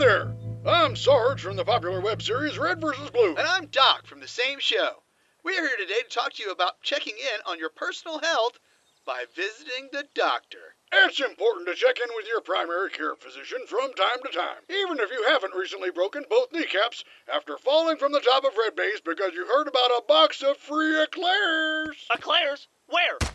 there! I'm Sarge from the popular web series Red vs. Blue. And I'm Doc from the same show. We're here today to talk to you about checking in on your personal health by visiting the doctor. It's important to check in with your primary care physician from time to time, even if you haven't recently broken both kneecaps after falling from the top of Red Base because you heard about a box of free eclairs. Eclairs? Where?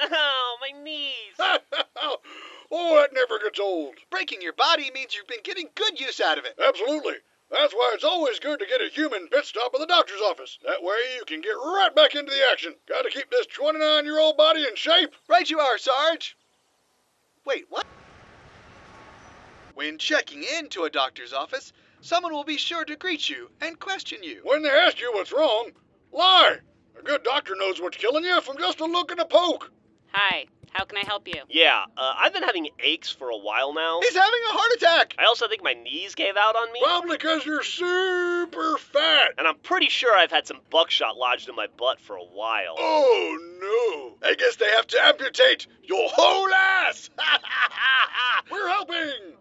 Oh, my knees. oh, that never gets old. Breaking your body means you've been getting good use out of it. Absolutely. That's why it's always good to get a human pit stop at the doctor's office. That way you can get right back into the action. Gotta keep this 29 year old body in shape. Right you are, Sarge. Wait, what? When checking into a doctor's office, someone will be sure to greet you and question you. When they ask you what's wrong, lie. A good doctor knows what's killing you from just a look and a poke. Hi, how can I help you? Yeah, uh, I've been having aches for a while now. He's having a heart attack. I also think my knees gave out on me. Probably because you're super fat. And I'm pretty sure I've had some buckshot lodged in my butt for a while. Oh no! I guess they have to amputate your whole ass! We're helping!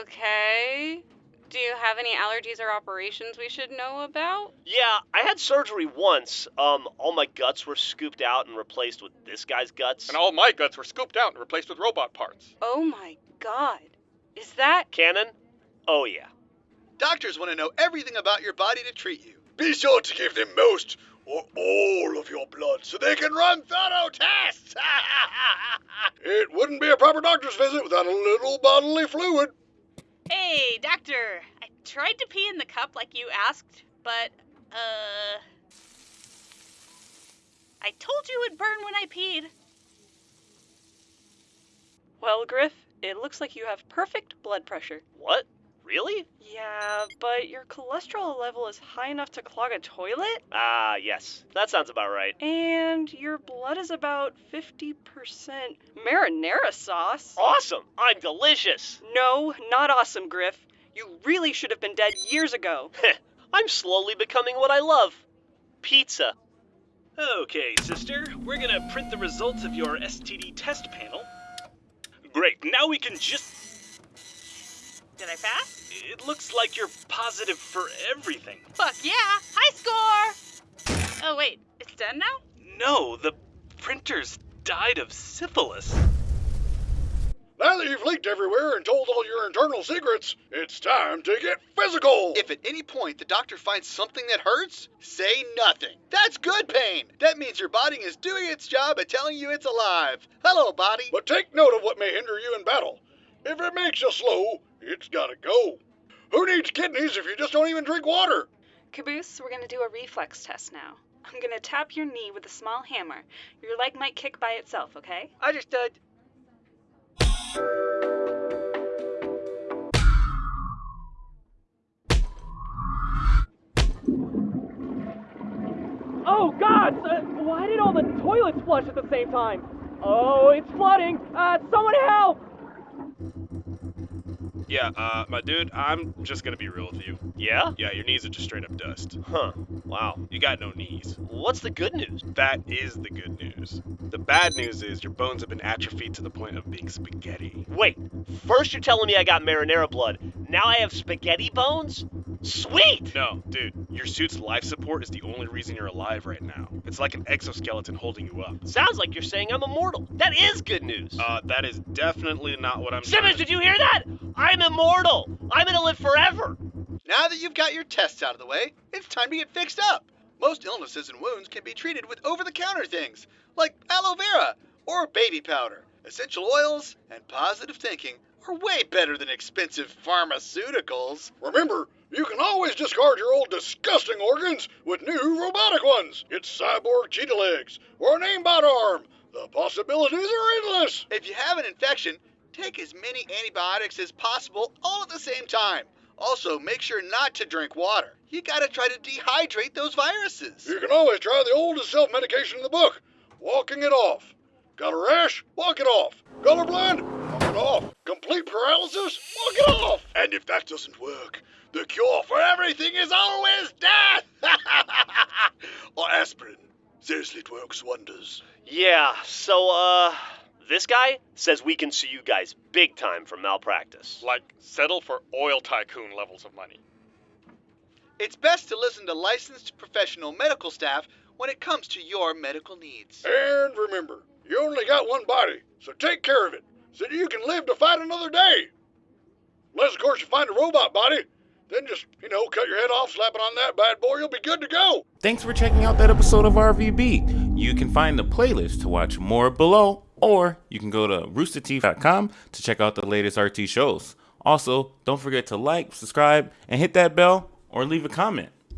Okay. Do you have any allergies or operations we should know about? Yeah, I had surgery once. Um, all my guts were scooped out and replaced with this guy's guts. And all my guts were scooped out and replaced with robot parts. Oh my god. Is that. Cannon? Oh yeah. Doctors want to know everything about your body to treat you. Be sure to give them most or all of your blood so they can run thorough tests! it wouldn't be a proper doctor's visit without a little bodily fluid. Hey, doctor. I tried to pee in the cup like you asked, but, uh. I told you it'd burn when I peed. Well, Grif, it looks like you have perfect blood pressure. What? Really? Yeah, but your cholesterol level is high enough to clog a toilet? Ah, yes. That sounds about right. And your blood is about 50% marinara sauce. Awesome! I'm delicious! No, not awesome, Grif. You really should have been dead years ago. I'm slowly becoming what I love pizza. Okay, sister, we're gonna print the results of your STD test panel. Great, now we can just. Did I pass? It looks like you're positive for everything. Fuck yeah! High score! Oh, wait, it's done now? No, the printers died of syphilis. Now that you've leaked everywhere and told all your internal secrets, it's time to get physical! If at any point the doctor finds something that hurts, say nothing. That's good pain. That means your body is doing its job at telling you it's alive. Hello, body. But take note of what may hinder you in battle. If it makes you slow, it's gotta go. Who needs kidneys if you just don't even drink water? Caboose, we're gonna do a reflex test now. I'm gonna tap your knee with a small hammer. Your leg might kick by itself, okay? Understood. Uh, toilets flush at the same time? Oh, it's flooding! Uh, someone help! Yeah, uh, my dude, I'm just gonna be real with you. Yeah? Yeah, your knees are just straight up dust. Huh. Wow. You got no knees. What's the good news? That is the good news. The bad news is your bones have been atrophied to the point of being spaghetti. Wait, first you're telling me I got marinara blood. Now I have spaghetti bones? Sweet! No, dude, your suit's life support is the only reason you're alive right now. It's like an exoskeleton holding you up. Sounds like you're saying I'm immortal. That is good news. Uh, that is definitely not what I'm Simmons, did you hear that? I'm immortal. I'm gonna live forever. Now that you've got your tests out of the way, it's time to get fixed up. Most illnesses and wounds can be treated with over the counter things like aloe vera or baby powder. Essential oils and positive thinking are way better than expensive pharmaceuticals. Remember, you can always discard your old disgusting organs with new robotic ones. It's cyborg cheetah legs or an aimbot arm. The possibilities are endless. If you have an infection, take as many antibiotics as possible all at the same time. Also, make sure not to drink water. You gotta try to dehydrate those viruses. You can always try the oldest self medication in the book walking it off. Got a rash? Walk it off. Colorblind? Walk it off. Complete paralysis? Walk it off. And if that doesn't work, the cure for everything is always death! or aspirin. Seriously, it works wonders. Yeah, so, uh, This guy says we can sue you guys big time for malpractice. Like, settle for oil tycoon levels of money. It's best to listen to licensed professional medical staff when it comes to your medical needs. And remember, you only got one body, so take care of it so that you can live to fight another day. Unless, of course, you find a robot body, then just, you know, cut your head off, slap it on that bad boy, you'll be good to go. Thanks for checking out that episode of RVB. You can find the playlist to watch more below, or you can go to roosterteeth.com to check out the latest RT shows. Also, don't forget to like, subscribe, and hit that bell or leave a comment.